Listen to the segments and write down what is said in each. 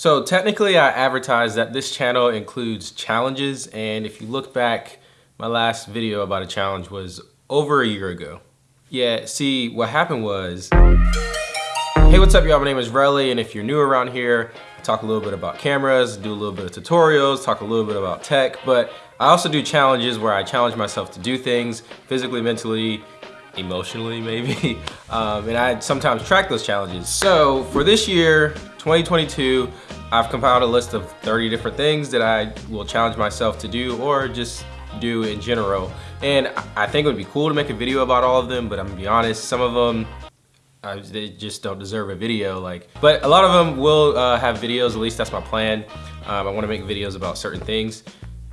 So technically I advertised that this channel includes challenges and if you look back, my last video about a challenge was over a year ago. Yeah, see what happened was, hey what's up y'all, my name is Relly and if you're new around here, I talk a little bit about cameras, do a little bit of tutorials, talk a little bit about tech, but I also do challenges where I challenge myself to do things physically, mentally, emotionally maybe, um, and I sometimes track those challenges. So for this year, 2022, I've compiled a list of 30 different things that I will challenge myself to do or just do in general. And I think it would be cool to make a video about all of them, but I'm gonna be honest, some of them they just don't deserve a video like but a lot of them will uh, have videos at least that's my plan um, I want to make videos about certain things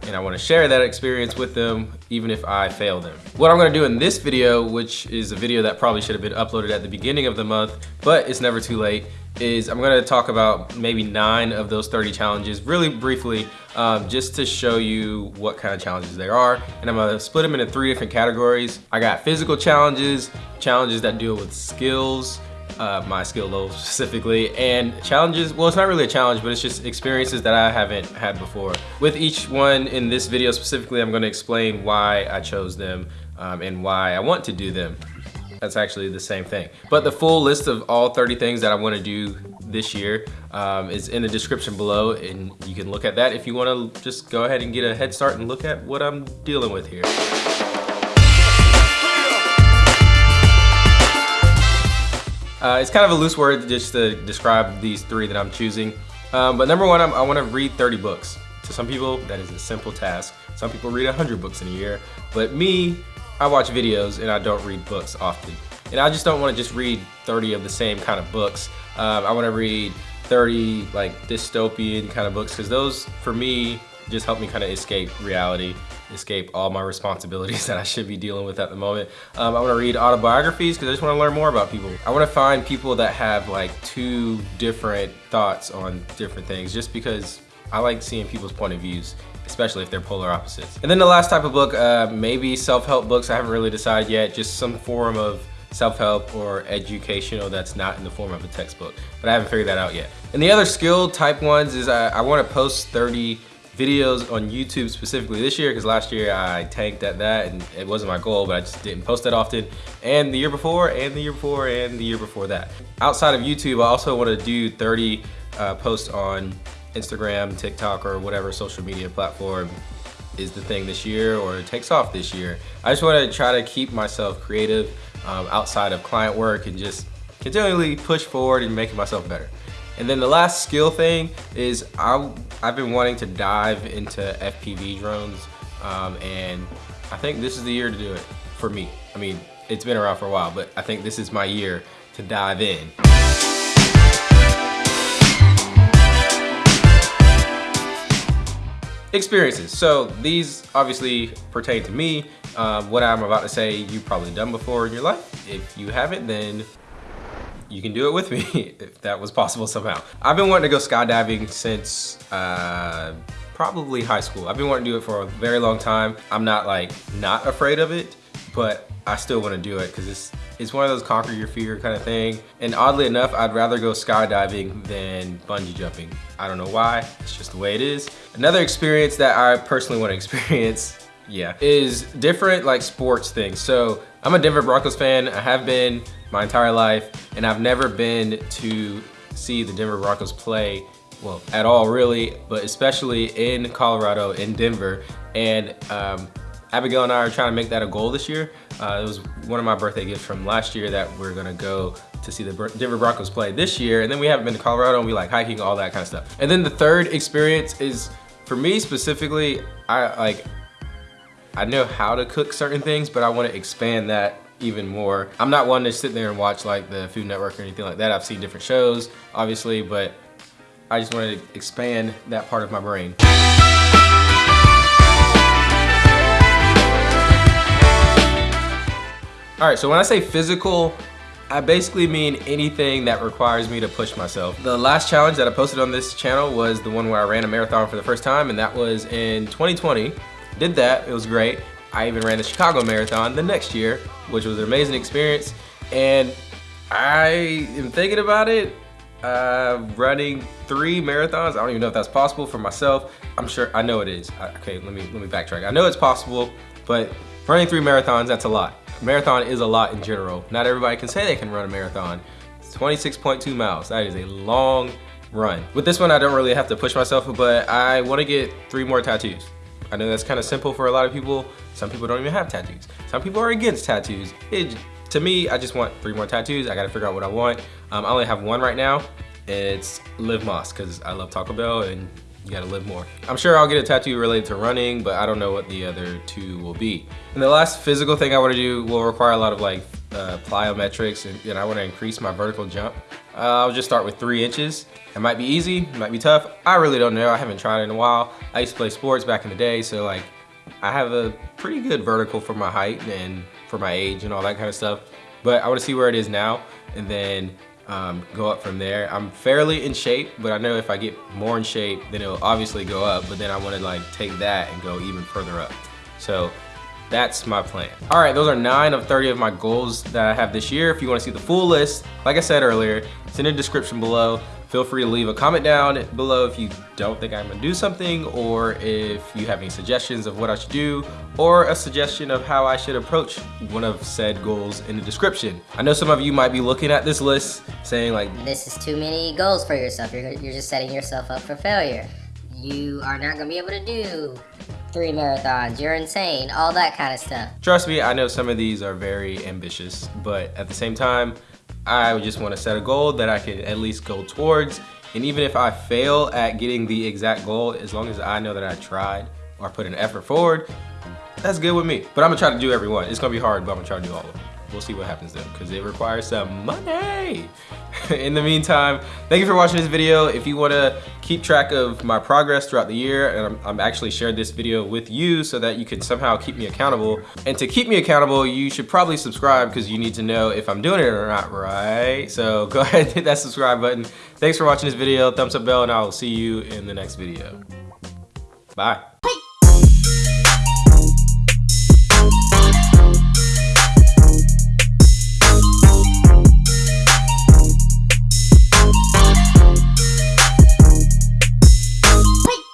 and I wanna share that experience with them even if I fail them. What I'm gonna do in this video, which is a video that probably should have been uploaded at the beginning of the month, but it's never too late, is I'm gonna talk about maybe nine of those 30 challenges really briefly, um, just to show you what kind of challenges there are. And I'm gonna split them into three different categories. I got physical challenges, challenges that deal with skills, uh, my skill level specifically, and challenges, well, it's not really a challenge, but it's just experiences that I haven't had before. With each one in this video specifically, I'm gonna explain why I chose them um, and why I want to do them. That's actually the same thing. But the full list of all 30 things that I wanna do this year um, is in the description below and you can look at that if you wanna just go ahead and get a head start and look at what I'm dealing with here. Uh, it's kind of a loose word just to describe these three that I'm choosing. Um, but number one, I'm, i want to read 30 books. To some people, that is a simple task. Some people read 100 books in a year. But me, I watch videos and I don't read books often. And I just don't want to just read 30 of the same kind of books. Um, I want to read 30 like dystopian kind of books because those, for me, just help me kind of escape reality escape all my responsibilities that I should be dealing with at the moment. Um, I want to read autobiographies because I just want to learn more about people. I want to find people that have like two different thoughts on different things just because I like seeing people's point of views especially if they're polar opposites. And then the last type of book, uh, maybe self-help books, I haven't really decided yet, just some form of self-help or educational that's not in the form of a textbook, but I haven't figured that out yet. And the other skill type ones is I, I wanna post 30 videos on YouTube specifically this year because last year I tanked at that and it wasn't my goal, but I just didn't post that often. And the year before, and the year before, and the year before that. Outside of YouTube, I also want to do 30 uh, posts on Instagram, TikTok, or whatever social media platform is the thing this year or takes off this year. I just want to try to keep myself creative um, outside of client work and just continually push forward and making myself better. And then the last skill thing is I, I've been wanting to dive into FPV drones um, and I think this is the year to do it for me. I mean, it's been around for a while, but I think this is my year to dive in. Experiences. So these obviously pertain to me. Um, what I'm about to say, you've probably done before in your life. If you haven't, then you can do it with me if that was possible somehow. I've been wanting to go skydiving since uh, probably high school. I've been wanting to do it for a very long time. I'm not like not afraid of it, but I still want to do it because it's it's one of those conquer your fear kind of thing. And oddly enough, I'd rather go skydiving than bungee jumping. I don't know why, it's just the way it is. Another experience that I personally want to experience yeah, is different like sports things. So I'm a Denver Broncos fan. I have been my entire life, and I've never been to see the Denver Broncos play, well, at all really, but especially in Colorado, in Denver. And um, Abigail and I are trying to make that a goal this year. Uh, it was one of my birthday gifts from last year that we're gonna go to see the Denver Broncos play this year. And then we haven't been to Colorado and we like hiking, all that kind of stuff. And then the third experience is, for me specifically, I like, I know how to cook certain things, but I wanna expand that even more. I'm not one to sit there and watch like the Food Network or anything like that. I've seen different shows, obviously, but I just wanted to expand that part of my brain. All right, so when I say physical, I basically mean anything that requires me to push myself. The last challenge that I posted on this channel was the one where I ran a marathon for the first time, and that was in 2020. Did that, it was great. I even ran the Chicago Marathon the next year, which was an amazing experience. And I am thinking about it, Uh, running three marathons. I don't even know if that's possible for myself. I'm sure, I know it is. Okay, let me, let me backtrack. I know it's possible, but running three marathons, that's a lot. marathon is a lot in general. Not everybody can say they can run a marathon. It's 26.2 miles. That is a long run. With this one, I don't really have to push myself, but I wanna get three more tattoos. I know that's kind of simple for a lot of people. Some people don't even have tattoos. Some people are against tattoos. It, to me, I just want three more tattoos. I gotta figure out what I want. Um, I only have one right now. It's Live Más, because I love Taco Bell and you gotta live more. I'm sure I'll get a tattoo related to running, but I don't know what the other two will be. And the last physical thing I wanna do will require a lot of like uh, plyometrics and, and I wanna increase my vertical jump. Uh, I'll just start with three inches. It might be easy, it might be tough. I really don't know, I haven't tried it in a while. I used to play sports back in the day, so like I have a pretty good vertical for my height and for my age and all that kind of stuff. But I wanna see where it is now and then um, go up from there. I'm fairly in shape, but I know if I get more in shape, then it'll obviously go up, but then I wanna like take that and go even further up. So that's my plan. All right, those are nine of 30 of my goals that I have this year. If you wanna see the full list, like I said earlier, it's in the description below. Feel free to leave a comment down below if you don't think I'm gonna do something or if you have any suggestions of what I should do or a suggestion of how I should approach one of said goals in the description. I know some of you might be looking at this list saying like, This is too many goals for yourself. You're, you're just setting yourself up for failure. You are not gonna be able to do three marathons. You're insane. All that kind of stuff. Trust me, I know some of these are very ambitious, but at the same time, I just want to set a goal that I can at least go towards. And even if I fail at getting the exact goal, as long as I know that I tried or put an effort forward, that's good with me. But I'm gonna try to do every one. It's gonna be hard, but I'm gonna try to do all of them. We'll see what happens though, because it requires some money. In the meantime, thank you for watching this video. If you wanna keep track of my progress throughout the year, and I'm, I'm actually shared this video with you so that you can somehow keep me accountable. And to keep me accountable, you should probably subscribe because you need to know if I'm doing it or not, right? So go ahead and hit that subscribe button. Thanks for watching this video. Thumbs up bell, and I will see you in the next video. Bye.